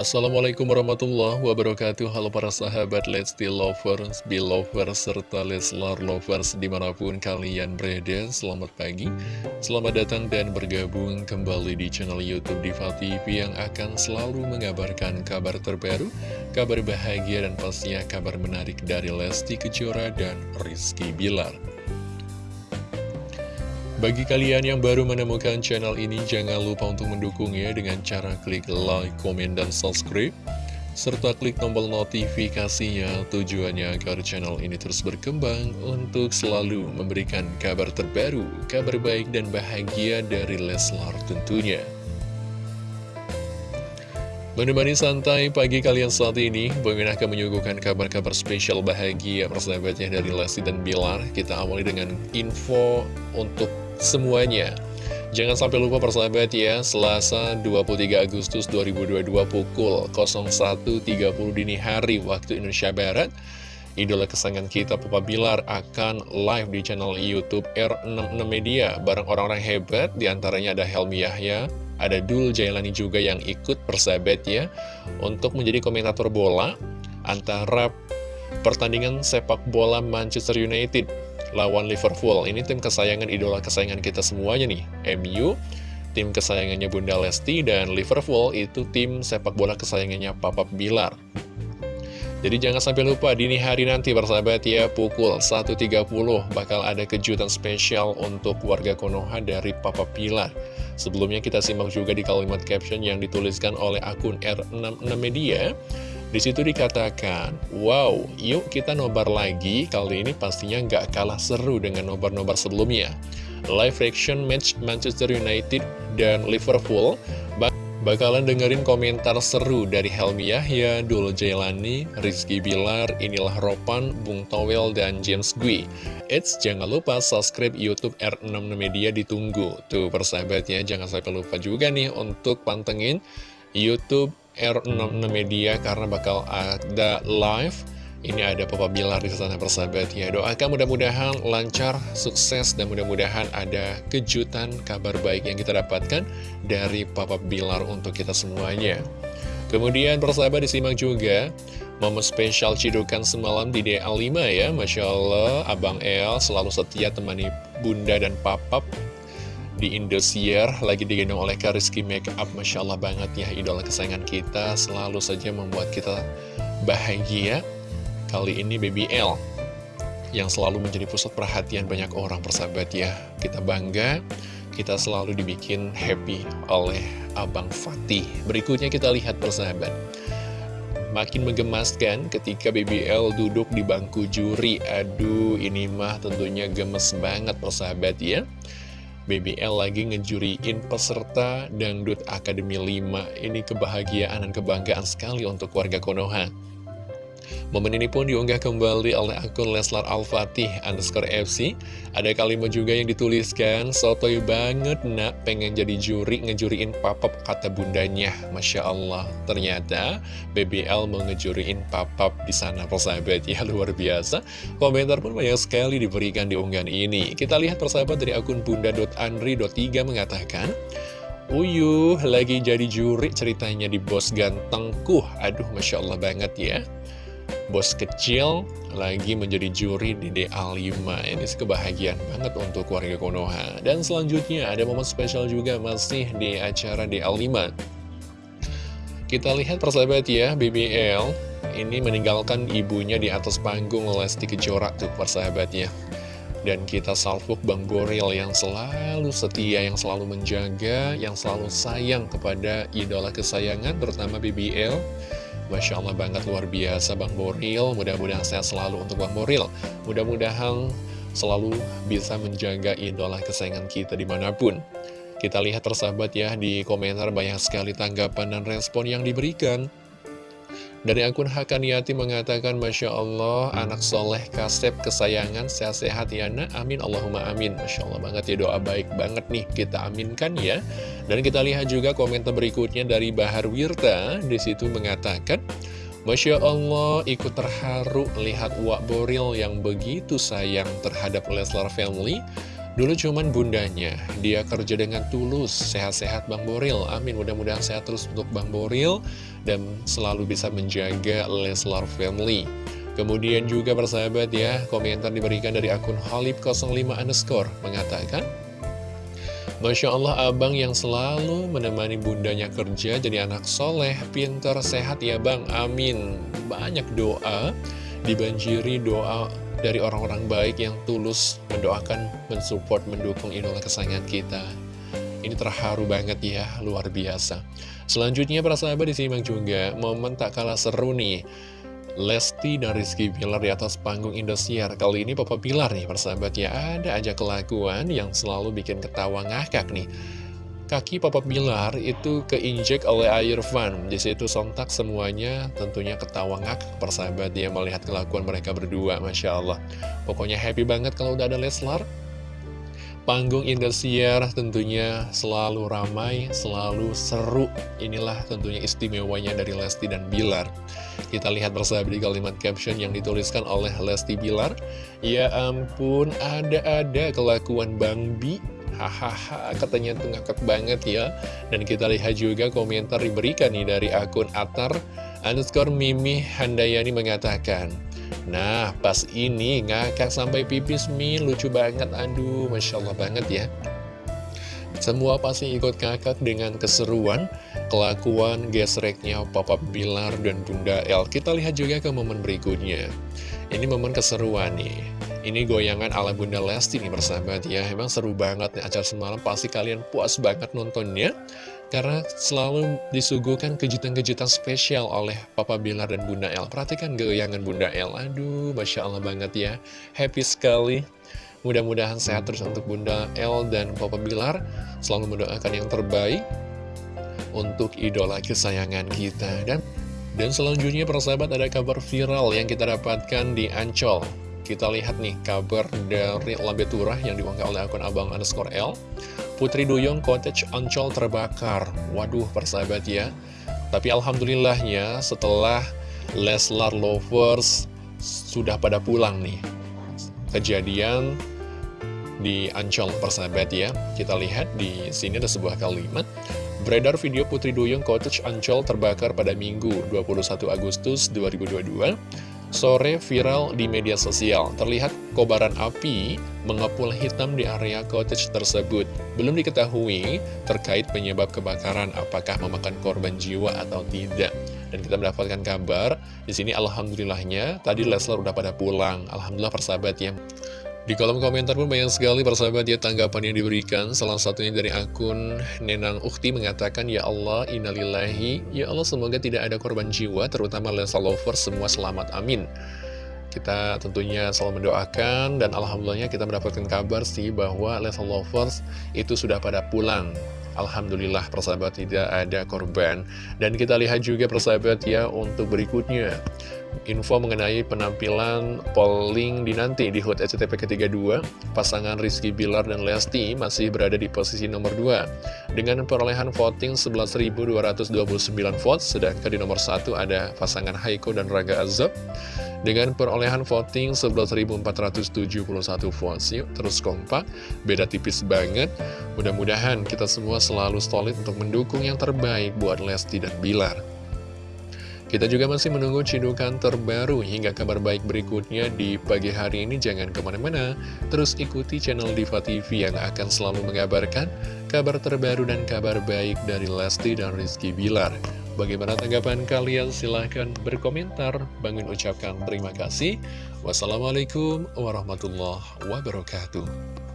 Assalamualaikum warahmatullahi wabarakatuh. Halo para sahabat Lesti Lovers, Belovers, serta Leslar Lovers di mana pun kalian berada. Selamat pagi, selamat datang dan bergabung kembali di channel Youtube Diva TV Yang akan selalu mengabarkan kabar terbaru, kabar bahagia dan pastinya kabar menarik dari Lesti Kejora dan Rizky Bilar bagi kalian yang baru menemukan channel ini, jangan lupa untuk mendukungnya dengan cara klik like, komen, dan subscribe. Serta klik tombol notifikasinya tujuannya agar channel ini terus berkembang untuk selalu memberikan kabar terbaru, kabar baik dan bahagia dari Leslar tentunya. Menemani santai pagi kalian saat ini, Bang akan menyuguhkan kabar-kabar spesial bahagia persahabatnya dari Lesti dan Bilar. Kita awali dengan info untuk semuanya. Jangan sampai lupa persahabat ya, Selasa 23 Agustus 2022 pukul 01.30 dini hari waktu Indonesia Barat, idola kesayangan kita Papa Bilar akan live di channel Youtube R66 Media. Bareng orang-orang hebat, di antaranya ada Helmi Yahya, ada Dul Jailani juga yang ikut persahabat ya, untuk menjadi komentator bola antara pertandingan sepak bola Manchester United lawan Liverpool. Ini tim kesayangan idola kesayangan kita semuanya nih. MU, tim kesayangannya Bunda Lesti, dan Liverpool itu tim sepak bola kesayangannya Papa Bilar. Jadi jangan sampai lupa dini hari nanti bersahabat ya pukul 1.30 bakal ada kejutan spesial untuk warga Konoha dari Papa Pilar. Sebelumnya kita simak juga di kalimat caption yang dituliskan oleh akun R66 Media. Di situ dikatakan, wow, yuk kita nobar lagi, kali ini pastinya nggak kalah seru dengan nobar-nobar sebelumnya. Live reaction match Manchester United dan Liverpool, bakalan dengerin komentar seru dari Helmi Yahya, Dul Jailani, Rizky Bilar, Inilah Ropan, Bung Towel, dan James Gui. Eits, jangan lupa subscribe Youtube R66 Media ditunggu. Tuh persahabatnya, jangan sampai lupa juga nih untuk pantengin Youtube R66 Media karena bakal ada live. Ini ada Papa Bilar di sana persahabat ya Doakan mudah-mudahan lancar, sukses Dan mudah-mudahan ada kejutan, kabar baik yang kita dapatkan Dari Papa Bilar untuk kita semuanya. Kemudian persahabat disimak juga Momen spesial cidukan semalam di DA5 ya. Masya Allah Abang El selalu setia temani bunda dan papap di Indosiar lagi digendong oleh Kariski Makeup. Masya Allah banget ya idola kesayangan kita. Selalu saja membuat kita bahagia. Kali ini Baby L yang selalu menjadi pusat perhatian banyak orang persahabat ya. Kita bangga kita selalu dibikin happy oleh Abang Fatih. Berikutnya kita lihat persahabat. Makin menggemaskan ketika BBL duduk di bangku juri. Aduh ini mah tentunya gemes banget persahabat ya BBL lagi ngejuriin peserta Dangdut Akademi 5 Ini kebahagiaan dan kebanggaan sekali untuk warga Konoha Momen ini pun diunggah kembali oleh akun Leslar Al-Fatih underscore FC. Ada kalimat juga yang dituliskan, Sotoy banget nak pengen jadi juri ngejuriin papap kata bundanya. Masya Allah, ternyata BBL mau ngejuriin papap di sana persahabat ya luar biasa. Komentar pun banyak sekali diberikan di unggahan ini. Kita lihat persahabat dari akun bunda.andri.3 mengatakan, Uyuh, lagi jadi juri ceritanya di bos gantengku. Aduh, Masya Allah banget ya bos kecil lagi menjadi juri di DA5 Ini kebahagiaan banget untuk warga Konoha. Dan selanjutnya ada momen spesial juga masih di acara DA5 Kita lihat persahabat ya, BBL ini meninggalkan ibunya di atas panggung Lesti Kejora tuh persahabat ya. Dan kita salvuk Bang Boril yang selalu setia, yang selalu menjaga, yang selalu sayang kepada idola kesayangan, terutama BBL. Masya Allah banget luar biasa Bang Boril. Mudah-mudahan sehat selalu untuk Bang Boril. Mudah-mudahan selalu bisa menjaga idola kesayangan kita di mana pun. Kita lihat tersahabat ya di komentar banyak sekali tanggapan dan respon yang diberikan dari akun Hakaniati mengatakan, Masya Allah, anak soleh kasep kesayangan, sehat-sehat ya nak, amin, Allahumma amin. Masya Allah banget ya, doa baik banget nih, kita aminkan ya. Dan kita lihat juga komentar berikutnya dari Bahar Wirta, di situ mengatakan, Masya Allah, ikut terharu lihat Wak Boril yang begitu sayang terhadap Leslar Family. Dulu cuman bundanya, dia kerja dengan tulus, sehat-sehat Bang Boril. Amin, mudah-mudahan sehat terus untuk Bang Boril dan selalu bisa menjaga Leslar Family. Kemudian juga persahabat ya, komentar diberikan dari akun Halib05 underscore mengatakan, Masya Allah abang yang selalu menemani bundanya kerja jadi anak soleh, pintar, sehat ya bang, amin. Banyak doa, dibanjiri doa dari orang-orang baik yang tulus mendoakan, mensupport, mendukung idola kesayangan kita. Ini terharu banget ya, luar biasa. Selanjutnya para sahabat disimak juga, momen tak kalah seru nih. Lesti dan Rizky Bilar di atas panggung Indosiar Kali ini Papa Bilar nih persahabat ya Ada aja kelakuan yang selalu bikin ketawa ngakak nih Kaki Papa Bilar itu keinjek oleh air Van Di situ sontak semuanya tentunya ketawa ngakak persahabat ya Melihat kelakuan mereka berdua Masya Allah Pokoknya happy banget kalau udah ada Leslar Panggung Indosiar tentunya selalu ramai, selalu seru. Inilah tentunya istimewanya dari Lesti dan Bilar. Kita lihat bersama di kalimat caption yang dituliskan oleh Lesti Bilar. Ya ampun, ada-ada kelakuan Bang Bi. Hahaha, katanya tuh ngakak banget ya. Dan kita lihat juga komentar diberikan nih dari akun Atar underscore Mimi Handayani mengatakan, Nah, pas ini ngakak sampai pipis Mi, lucu banget, aduh, Masya Allah banget ya. Semua pasti ikut ngakak dengan keseruan, kelakuan, gesreknya Papa Bilar dan Bunda El. Kita lihat juga ke momen berikutnya. Ini momen keseruan nih. Ini goyangan ala Bunda Lesti nih bersahabat ya. Emang seru banget nih acara semalam, pasti kalian puas banget nontonnya. Karena selalu disuguhkan kejutan-kejutan spesial oleh Papa Bilar dan Bunda El. Perhatikan goyangan Bunda El. Aduh, Masya Allah banget ya. Happy sekali. Mudah-mudahan sehat terus untuk Bunda El dan Papa Bilar. Selalu mendoakan yang terbaik untuk idola kesayangan kita. Dan dan selanjutnya persahabat ada kabar viral yang kita dapatkan di Ancol. Kita lihat nih kabar dari Lambe Turah yang diunggah oleh akun abang underscore L. Putri Duyung Cottage Ancol terbakar. Waduh, persahabat ya. Tapi alhamdulillahnya setelah Leslar Lovers sudah pada pulang nih. Kejadian di Ancol persahabat ya. Kita lihat di sini ada sebuah kalimat. Beredar video Putri Duyung Cottage Ancol terbakar pada Minggu 21 Agustus 2022 Sore viral di media sosial, terlihat kobaran api mengepul hitam di area cottage tersebut. Belum diketahui terkait penyebab kebakaran, apakah memakan korban jiwa atau tidak. Dan kita mendapatkan kabar, di sini alhamdulillahnya, tadi Leslar udah pada pulang. Alhamdulillah persahabat ya. Di kolom komentar pun banyak sekali persahabat ya tanggapan yang diberikan. Salah satunya dari akun Nenang Ukti mengatakan Ya Allah innalillahi Ya Allah semoga tidak ada korban jiwa Terutama Lesa Lover semua selamat amin. Kita tentunya selalu mendoakan dan alhamdulillahnya kita mendapatkan kabar sih bahwa Lesa Lovers itu sudah pada pulang. Alhamdulillah persahabat tidak ada korban. Dan kita lihat juga persahabat ya untuk berikutnya info mengenai penampilan polling di nanti di HUT SCTV ke-32, pasangan Rizky Bilar dan Lesti masih berada di posisi nomor 2 dengan perolehan voting 11.229 votes, sedangkan di nomor 1 ada pasangan Haiko dan Raga Azab dengan perolehan voting 11.471 votes. Yuk terus kompak, beda tipis banget. Mudah-mudahan kita semua selalu solid untuk mendukung yang terbaik buat Lesti dan Bilar. Kita juga masih menunggu cidukan terbaru hingga kabar baik berikutnya di pagi hari ini. Jangan ke mana-mana, terus ikuti channel Diva TV yang akan selalu mengabarkan kabar terbaru dan kabar baik dari Lesti dan Rizky Bilar. Bagaimana tanggapan kalian? Silahkan berkomentar. Bangun ucapkan terima kasih. Wassalamualaikum warahmatullahi wabarakatuh.